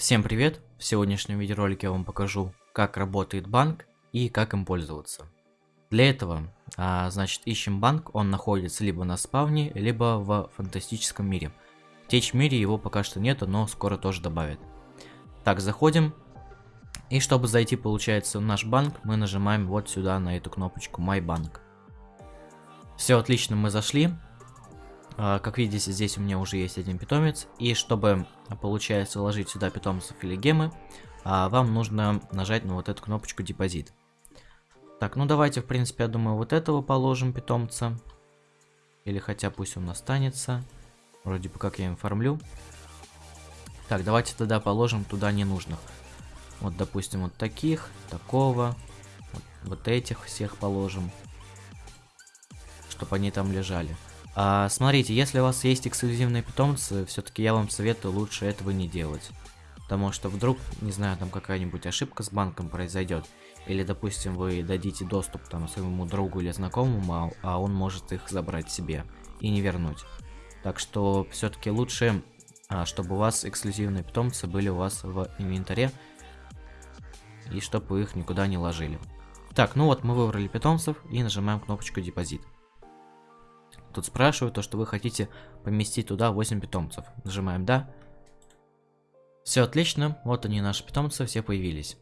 Всем привет! В сегодняшнем видеоролике я вам покажу, как работает банк и как им пользоваться. Для этого, а, значит, ищем банк, он находится либо на спавне, либо в фантастическом мире. В течь мире его пока что нету, но скоро тоже добавят. Так, заходим. И чтобы зайти, получается, в наш банк, мы нажимаем вот сюда на эту кнопочку My Bank. Все отлично, мы зашли. А, как видите, здесь у меня уже есть один питомец. И чтобы, получается, вложить сюда питомцев или гемы, а, вам нужно нажать на вот эту кнопочку депозит. Так, ну давайте, в принципе, я думаю, вот этого положим питомца. Или хотя пусть он останется. Вроде бы как я им фармлю. Так, давайте тогда положим туда ненужных. Вот, допустим, вот таких, такого. Вот, вот этих всех положим. Чтобы они там лежали. А, смотрите, если у вас есть эксклюзивные питомцы, все-таки я вам советую лучше этого не делать. Потому что вдруг, не знаю, там какая-нибудь ошибка с банком произойдет. Или, допустим, вы дадите доступ там своему другу или знакомому, а, он может их забрать себе и не вернуть. Так что все-таки лучше, а, чтобы у вас эксклюзивные питомцы были у вас в инвентаре. И чтобы вы их никуда не ложили. Так, ну вот мы выбрали питомцев и нажимаем кнопочку депозит. Тут спрашивают то, что вы хотите поместить туда 8 питомцев. Нажимаем «Да». Все отлично, вот они наши питомцы, все появились.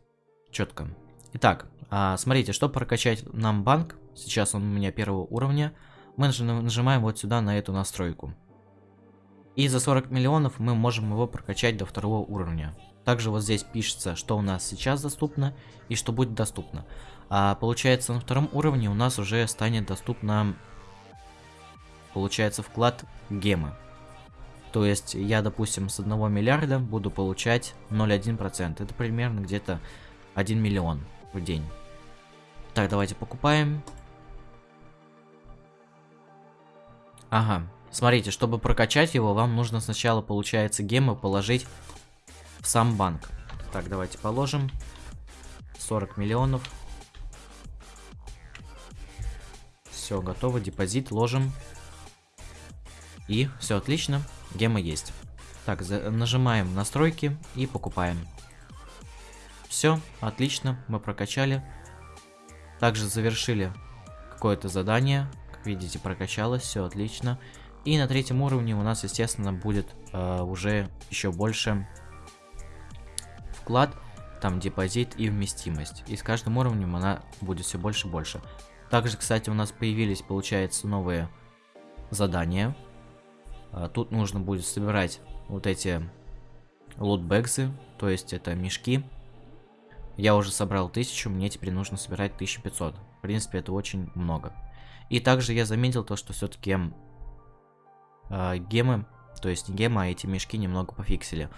Четко. Итак, а, смотрите, чтобы прокачать нам банк, сейчас он у меня первого уровня, мы нажимаем вот сюда на эту настройку. И за 40 миллионов мы можем его прокачать до второго уровня. Также вот здесь пишется, что у нас сейчас доступно и что будет доступно. А получается на втором уровне у нас уже станет доступно получается вклад гемы. То есть я, допустим, с 1 миллиарда буду получать 0,1%. Это примерно где-то 1 миллион в день. Так, давайте покупаем. Ага, смотрите, чтобы прокачать его, вам нужно сначала, получается, гемы положить в сам банк. Так, давайте положим. 40 миллионов. Все, готово, депозит ложим. И все отлично, гемы есть. Так, нажимаем настройки и покупаем. Все, отлично, мы прокачали. Также завершили какое-то задание. Как видите, прокачалось, все отлично. И на третьем уровне у нас, естественно, будет э, уже еще больше вклад, там депозит и вместимость. И с каждым уровнем она будет все больше и больше. Также, кстати, у нас появились, получается, новые задания. А, тут нужно будет собирать вот эти лутбексы, то есть это мешки. Я уже собрал 1000, мне теперь нужно собирать 1500. В принципе, это очень много. И также я заметил то, что все-таки э, а, гемы, то есть не гемы, а эти мешки немного пофиксили.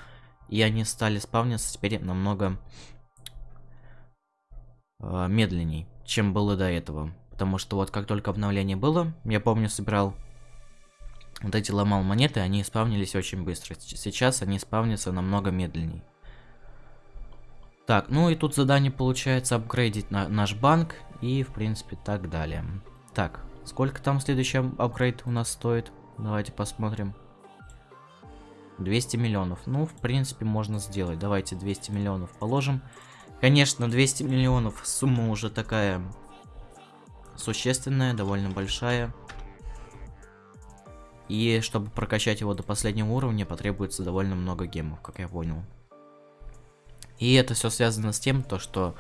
И они стали спавниться теперь намного э, медленней, чем было до этого. Потому что вот как только обновление было, я помню, собирал вот эти ломал монеты, они спавнились очень быстро. Сейчас они спавнятся намного медленнее. Так, ну и тут задание получается апгрейдить на наш банк и, в принципе, так далее. Так, сколько там следующий апгрейд у нас стоит? Давайте посмотрим. 200 миллионов. Ну, в принципе, можно сделать. Давайте 200 миллионов положим. Конечно, 200 миллионов сумма уже такая существенная, довольно большая. И чтобы прокачать его до последнего уровня, потребуется довольно много гемов, как я понял. И это все связано с тем, то что,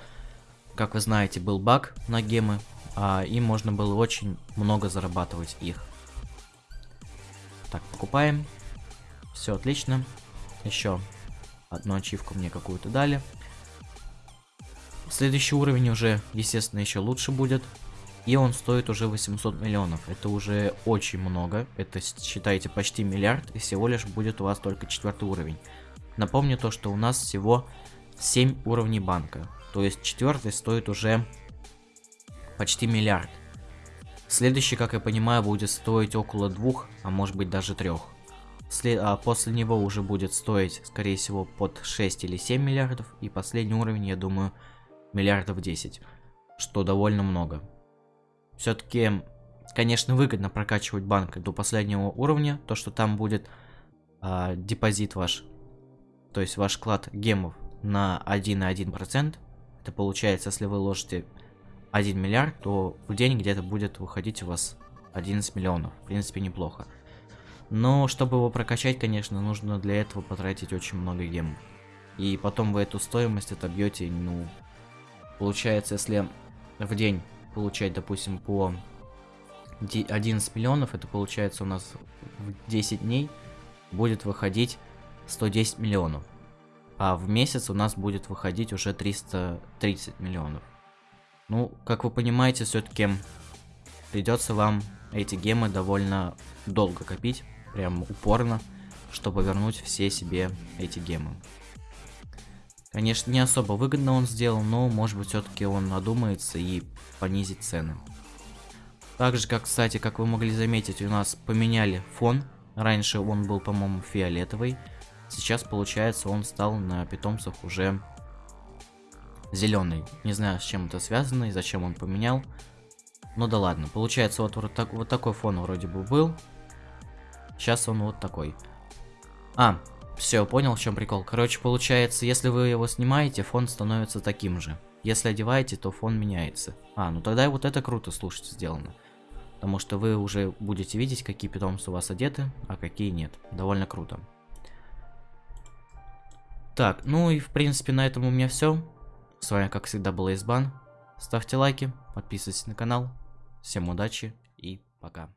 как вы знаете, был баг на гемы, а им можно было очень много зарабатывать их. Так, покупаем. Все отлично. Еще одну ачивку мне какую-то дали. Следующий уровень уже, естественно, еще лучше будет. И он стоит уже 800 миллионов. Это уже очень много. Это, считайте, почти миллиард. И всего лишь будет у вас только четвертый уровень. Напомню то, что у нас всего 7 уровней банка. То есть четвертый стоит уже почти миллиард. Следующий, как я понимаю, будет стоить около двух, а может быть даже трех. След... А после него уже будет стоить, скорее всего, под 6 или 7 миллиардов. И последний уровень, я думаю, миллиардов 10. Что довольно много. Все-таки, конечно, выгодно прокачивать банк до последнего уровня, то, что там будет э, депозит ваш то есть ваш вклад гемов на 1,1%, это получается, если вы ложите 1 миллиард, то в день где-то будет выходить у вас 11 миллионов. В принципе, неплохо. Но чтобы его прокачать, конечно, нужно для этого потратить очень много гемов. И потом вы эту стоимость отобьете, ну, получается, если в день получать, допустим, по 11 миллионов, это получается у нас в 10 дней будет выходить 110 миллионов. А в месяц у нас будет выходить уже 330 миллионов. Ну, как вы понимаете, все-таки придется вам эти гемы довольно долго копить, прям упорно, чтобы вернуть все себе эти гемы. Конечно, не особо выгодно он сделал, но может быть все-таки он надумается и понизит цены. Также, как, кстати, как вы могли заметить, у нас поменяли фон. Раньше он был, по-моему, фиолетовый. Сейчас, получается, он стал на питомцах уже зеленый. Не знаю, с чем это связано и зачем он поменял. Ну да ладно. Получается, вот, вот, так, вот такой фон вроде бы был. Сейчас он вот такой. А, все, понял, в чем прикол. Короче, получается, если вы его снимаете, фон становится таким же. Если одеваете, то фон меняется. А, ну тогда вот это круто, слушайте, сделано. Потому что вы уже будете видеть, какие питомцы у вас одеты, а какие нет. Довольно круто. Так, ну и в принципе на этом у меня все. С вами как всегда был Избан. Ставьте лайки, подписывайтесь на канал. Всем удачи и пока.